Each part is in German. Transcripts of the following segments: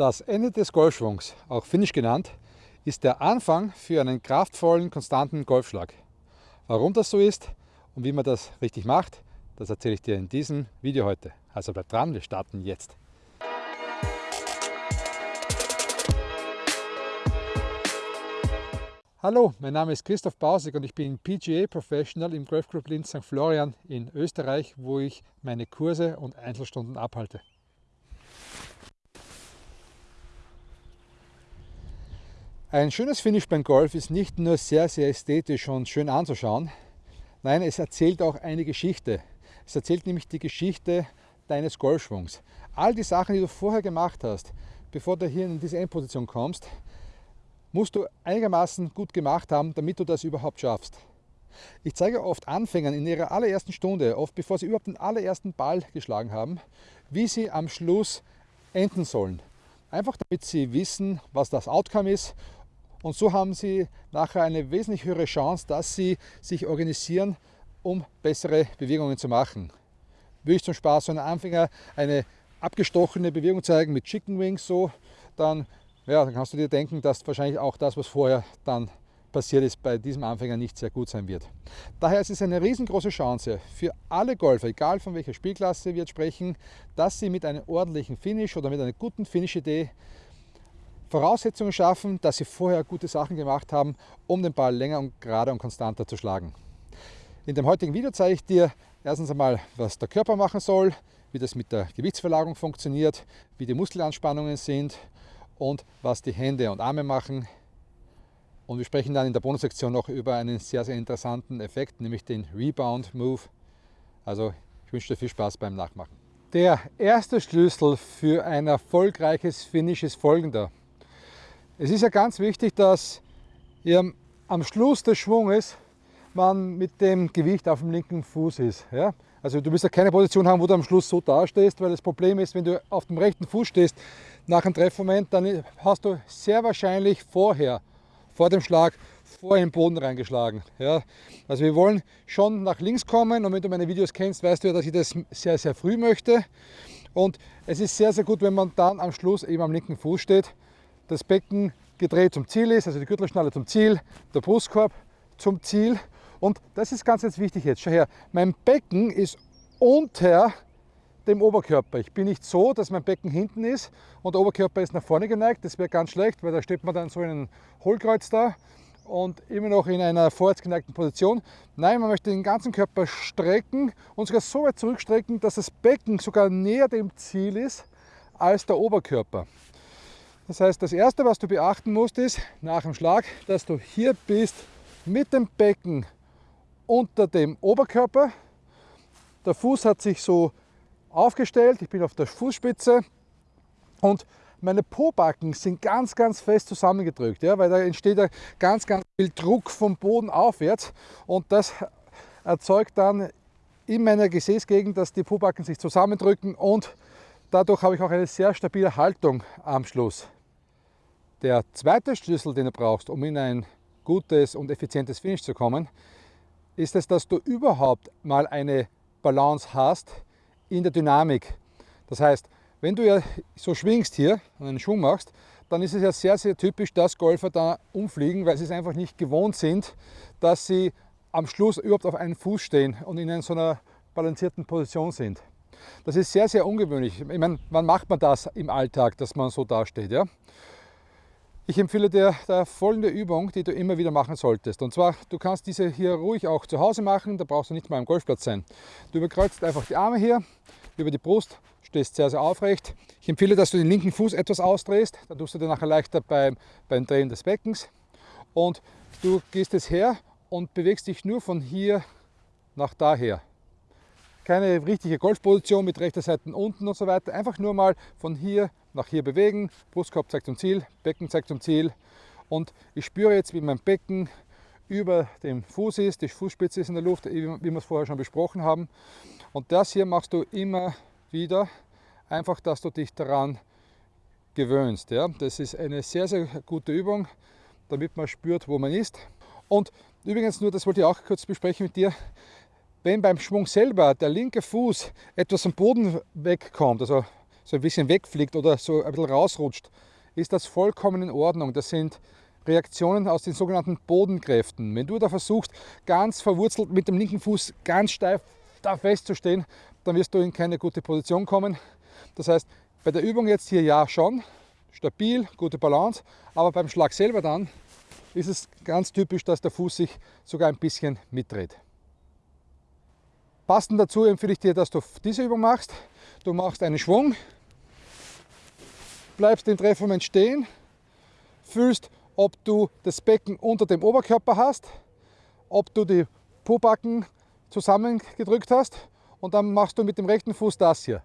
Das Ende des Golfschwungs, auch Finish genannt, ist der Anfang für einen kraftvollen, konstanten Golfschlag. Warum das so ist und wie man das richtig macht, das erzähle ich dir in diesem Video heute. Also bleib dran, wir starten jetzt. Hallo, mein Name ist Christoph Bausig und ich bin PGA Professional im Golf Club Linz St. Florian in Österreich, wo ich meine Kurse und Einzelstunden abhalte. Ein schönes Finish beim Golf ist nicht nur sehr, sehr ästhetisch und schön anzuschauen, nein, es erzählt auch eine Geschichte. Es erzählt nämlich die Geschichte deines Golfschwungs. All die Sachen, die du vorher gemacht hast, bevor du hier in diese Endposition kommst, musst du einigermaßen gut gemacht haben, damit du das überhaupt schaffst. Ich zeige oft Anfängern in ihrer allerersten Stunde, oft bevor sie überhaupt den allerersten Ball geschlagen haben, wie sie am Schluss enden sollen. Einfach damit sie wissen, was das Outcome ist und so haben Sie nachher eine wesentlich höhere Chance, dass Sie sich organisieren, um bessere Bewegungen zu machen. Würde ich zum Spaß so einem Anfänger eine abgestochene Bewegung zeigen mit Chicken Wings, so, dann, ja, dann kannst du dir denken, dass wahrscheinlich auch das, was vorher dann passiert ist, bei diesem Anfänger nicht sehr gut sein wird. Daher ist es eine riesengroße Chance für alle Golfer, egal von welcher Spielklasse wir jetzt sprechen, dass sie mit einem ordentlichen Finish oder mit einer guten Finish-Idee Voraussetzungen schaffen, dass sie vorher gute Sachen gemacht haben, um den Ball länger und gerade und konstanter zu schlagen. In dem heutigen Video zeige ich dir erstens einmal, was der Körper machen soll, wie das mit der Gewichtsverlagerung funktioniert, wie die Muskelanspannungen sind und was die Hände und Arme machen. Und wir sprechen dann in der Bonussektion noch über einen sehr, sehr interessanten Effekt, nämlich den Rebound Move. Also ich wünsche dir viel Spaß beim Nachmachen. Der erste Schlüssel für ein erfolgreiches Finish ist folgender. Es ist ja ganz wichtig, dass ihr am Schluss des Schwunges man mit dem Gewicht auf dem linken Fuß ist. Ja? Also du wirst ja keine Position haben, wo du am Schluss so dastehst, weil das Problem ist, wenn du auf dem rechten Fuß stehst nach einem Treffmoment, dann hast du sehr wahrscheinlich vorher, vor dem Schlag, vor den Boden reingeschlagen. Ja? Also wir wollen schon nach links kommen und wenn du meine Videos kennst, weißt du ja, dass ich das sehr, sehr früh möchte. Und es ist sehr, sehr gut, wenn man dann am Schluss eben am linken Fuß steht das Becken gedreht zum Ziel ist, also die Gürtelschnalle zum Ziel, der Brustkorb zum Ziel. Und das ist ganz, ganz wichtig jetzt. Schau her, mein Becken ist unter dem Oberkörper. Ich bin nicht so, dass mein Becken hinten ist und der Oberkörper ist nach vorne geneigt. Das wäre ganz schlecht, weil da steht man dann so in einem Hohlkreuz da und immer noch in einer vorwärts geneigten Position. Nein, man möchte den ganzen Körper strecken und sogar so weit zurückstrecken, dass das Becken sogar näher dem Ziel ist als der Oberkörper. Das heißt, das erste, was du beachten musst, ist nach dem Schlag, dass du hier bist mit dem Becken unter dem Oberkörper. Der Fuß hat sich so aufgestellt, ich bin auf der Fußspitze und meine Pobacken sind ganz, ganz fest zusammengedrückt, ja, weil da entsteht ja ganz, ganz viel Druck vom Boden aufwärts und das erzeugt dann in meiner Gesäßgegend, dass die Pobacken sich zusammendrücken und dadurch habe ich auch eine sehr stabile Haltung am Schluss. Der zweite Schlüssel, den du brauchst, um in ein gutes und effizientes Finish zu kommen, ist es, dass du überhaupt mal eine Balance hast in der Dynamik. Das heißt, wenn du ja so schwingst hier und einen Schwung machst, dann ist es ja sehr, sehr typisch, dass Golfer da umfliegen, weil sie es einfach nicht gewohnt sind, dass sie am Schluss überhaupt auf einem Fuß stehen und in so einer balancierten Position sind. Das ist sehr, sehr ungewöhnlich. Ich meine, wann macht man das im Alltag, dass man so dasteht? Ja? Ich empfehle dir da folgende Übung, die du immer wieder machen solltest. Und zwar, du kannst diese hier ruhig auch zu Hause machen, da brauchst du nicht mal am Golfplatz sein. Du überkreuzt einfach die Arme hier über die Brust, stehst sehr, sehr aufrecht. Ich empfehle, dass du den linken Fuß etwas ausdrehst, dann tust du dir nachher leichter beim, beim Drehen des Beckens. Und du gehst jetzt her und bewegst dich nur von hier nach daher keine richtige Golfposition mit rechter Seite unten und so weiter. Einfach nur mal von hier nach hier bewegen. Brustkorb zeigt zum Ziel, Becken zeigt zum Ziel. Und ich spüre jetzt, wie mein Becken über dem Fuß ist, die Fußspitze ist in der Luft, wie wir es vorher schon besprochen haben. Und das hier machst du immer wieder, einfach, dass du dich daran gewöhnst. Ja? Das ist eine sehr, sehr gute Übung, damit man spürt, wo man ist. Und übrigens nur, das wollte ich auch kurz besprechen mit dir, wenn beim Schwung selber der linke Fuß etwas am Boden wegkommt, also so ein bisschen wegfliegt oder so ein bisschen rausrutscht, ist das vollkommen in Ordnung. Das sind Reaktionen aus den sogenannten Bodenkräften. Wenn du da versuchst, ganz verwurzelt mit dem linken Fuß ganz steif da festzustehen, dann wirst du in keine gute Position kommen. Das heißt, bei der Übung jetzt hier ja schon, stabil, gute Balance, aber beim Schlag selber dann ist es ganz typisch, dass der Fuß sich sogar ein bisschen mitdreht. Passend dazu empfehle ich dir, dass du diese Übung machst. Du machst einen Schwung, bleibst im Treffmoment stehen, fühlst, ob du das Becken unter dem Oberkörper hast, ob du die Pobacken zusammengedrückt hast und dann machst du mit dem rechten Fuß das hier.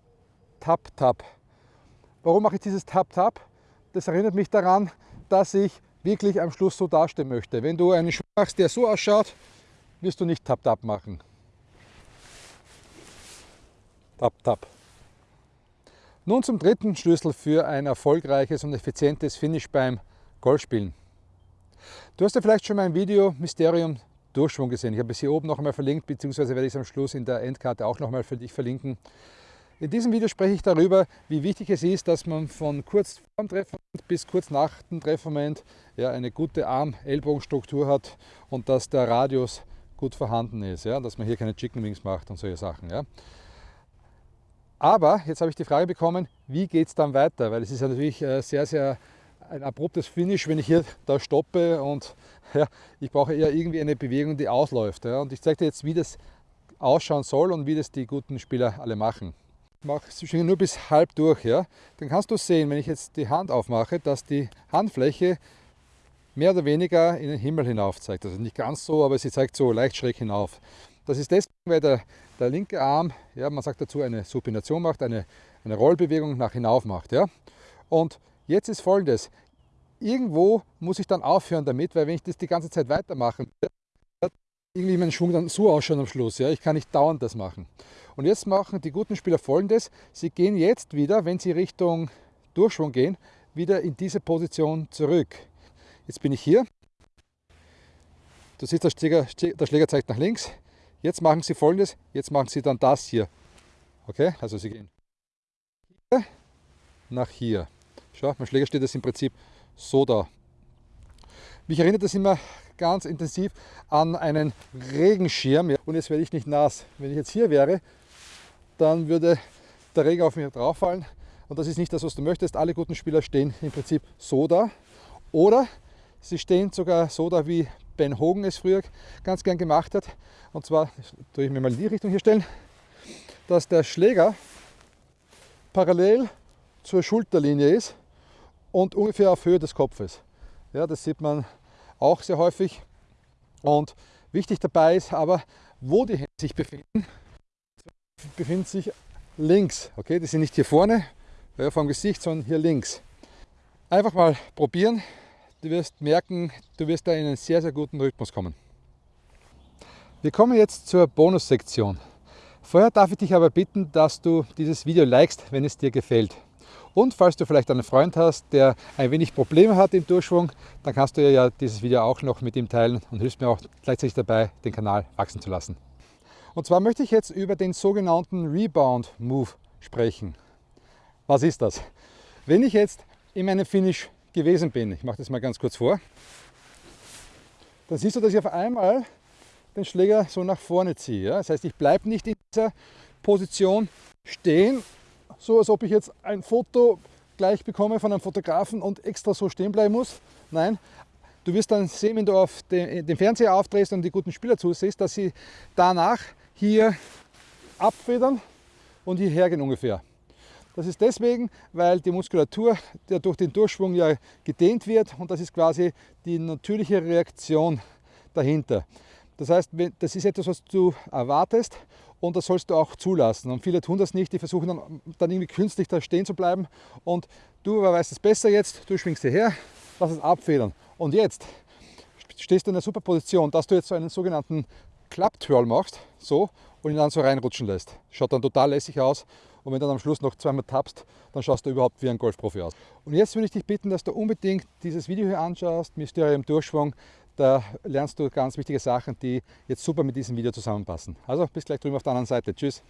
Tap, tap. Warum mache ich dieses Tap, tap? Das erinnert mich daran, dass ich wirklich am Schluss so dastehen möchte. Wenn du einen Schwung machst, der so ausschaut, wirst du nicht Tap, tap machen. Tap, tap. Nun zum dritten Schlüssel für ein erfolgreiches und effizientes Finish beim Golfspielen. Du hast ja vielleicht schon mein Video Mysterium Durchschwung gesehen. Ich habe es hier oben noch einmal verlinkt, beziehungsweise werde ich es am Schluss in der Endkarte auch noch einmal für dich verlinken. In diesem Video spreche ich darüber, wie wichtig es ist, dass man von kurz vor dem Treffmoment bis kurz nach dem Treffmoment ja, eine gute Arm-Ellbogenstruktur hat und dass der Radius gut vorhanden ist, ja, dass man hier keine Chicken Wings macht und solche Sachen. Ja. Aber jetzt habe ich die Frage bekommen, wie geht es dann weiter? Weil es ist ja natürlich äh, sehr, sehr ein abruptes Finish, wenn ich hier da stoppe und ja, ich brauche eher irgendwie eine Bewegung, die ausläuft. Ja. Und ich zeige dir jetzt, wie das ausschauen soll und wie das die guten Spieler alle machen. Ich mache es nur bis halb durch. Ja. Dann kannst du sehen, wenn ich jetzt die Hand aufmache, dass die Handfläche mehr oder weniger in den Himmel hinauf zeigt. Also nicht ganz so, aber sie zeigt so leicht schräg hinauf. Das ist deswegen, weil der, der linke Arm, ja, man sagt dazu, eine Supination macht, eine, eine Rollbewegung nach hinauf macht. Ja. Und Jetzt ist folgendes, irgendwo muss ich dann aufhören damit, weil wenn ich das die ganze Zeit weitermache, irgendwie mein Schwung dann so ausschauen am Schluss. Ja? Ich kann nicht dauernd das machen. Und jetzt machen die guten Spieler folgendes, sie gehen jetzt wieder, wenn sie Richtung Durchschwung gehen, wieder in diese Position zurück. Jetzt bin ich hier. Du siehst, der Schläger, der Schläger zeigt nach links. Jetzt machen sie folgendes, jetzt machen sie dann das hier. Okay, also sie gehen hier nach hier. Schau, mein Schläger steht das im Prinzip so da. Mich erinnert das immer ganz intensiv an einen Regenschirm. Und jetzt werde ich nicht nass. Wenn ich jetzt hier wäre, dann würde der Regen auf mich drauf fallen. Und das ist nicht das, was du möchtest. Alle guten Spieler stehen im Prinzip so da. Oder sie stehen sogar so da, wie Ben Hogan es früher ganz gern gemacht hat. Und zwar, tue ich mir mal in die Richtung hier stellen, dass der Schläger parallel zur Schulterlinie ist und ungefähr auf Höhe des Kopfes. Ja, das sieht man auch sehr häufig. Und wichtig dabei ist aber, wo die Hände sich befinden, befinden sich links. Okay, die sind nicht hier vorne ja, vom Gesicht, sondern hier links. Einfach mal probieren. Du wirst merken, du wirst da in einen sehr, sehr guten Rhythmus kommen. Wir kommen jetzt zur Bonussektion. Vorher darf ich dich aber bitten, dass du dieses Video likest, wenn es dir gefällt. Und falls du vielleicht einen Freund hast, der ein wenig Probleme hat im Durchschwung, dann kannst du ja dieses Video auch noch mit ihm teilen und hilfst mir auch gleichzeitig dabei, den Kanal wachsen zu lassen. Und zwar möchte ich jetzt über den sogenannten Rebound Move sprechen. Was ist das? Wenn ich jetzt in meinem Finish gewesen bin, ich mache das mal ganz kurz vor, dann siehst du, dass ich auf einmal den Schläger so nach vorne ziehe. Das heißt, ich bleibe nicht in dieser Position stehen so als ob ich jetzt ein Foto gleich bekomme von einem Fotografen und extra so stehen bleiben muss. Nein, du wirst dann sehen, wenn du auf den, den Fernseher aufdrehst und die guten Spieler zusiehst, dass sie danach hier abfedern und hierher gehen ungefähr. Das ist deswegen, weil die Muskulatur der durch den Durchschwung ja gedehnt wird und das ist quasi die natürliche Reaktion dahinter. Das heißt, das ist etwas, was du erwartest und das sollst du auch zulassen. Und viele tun das nicht, die versuchen dann, dann irgendwie künstlich da stehen zu bleiben und du weißt es besser jetzt, du schwingst hierher, lass es abfedern. Und jetzt stehst du in einer super Position, dass du jetzt so einen sogenannten Klapptwirl machst, so, und ihn dann so reinrutschen lässt. Schaut dann total lässig aus und wenn du dann am Schluss noch zweimal tappst, dann schaust du überhaupt wie ein Golfprofi aus. Und jetzt würde ich dich bitten, dass du unbedingt dieses Video hier anschaust, Mysterium Durchschwung, da lernst du ganz wichtige Sachen, die jetzt super mit diesem Video zusammenpassen. Also bis gleich drüben auf der anderen Seite. Tschüss.